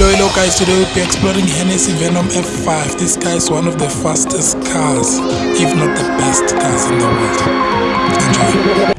Hello, hello guys, today we'll be exploring Hennessy Venom F5. This car is one of the fastest cars, if not the best cars in the world. Enjoy.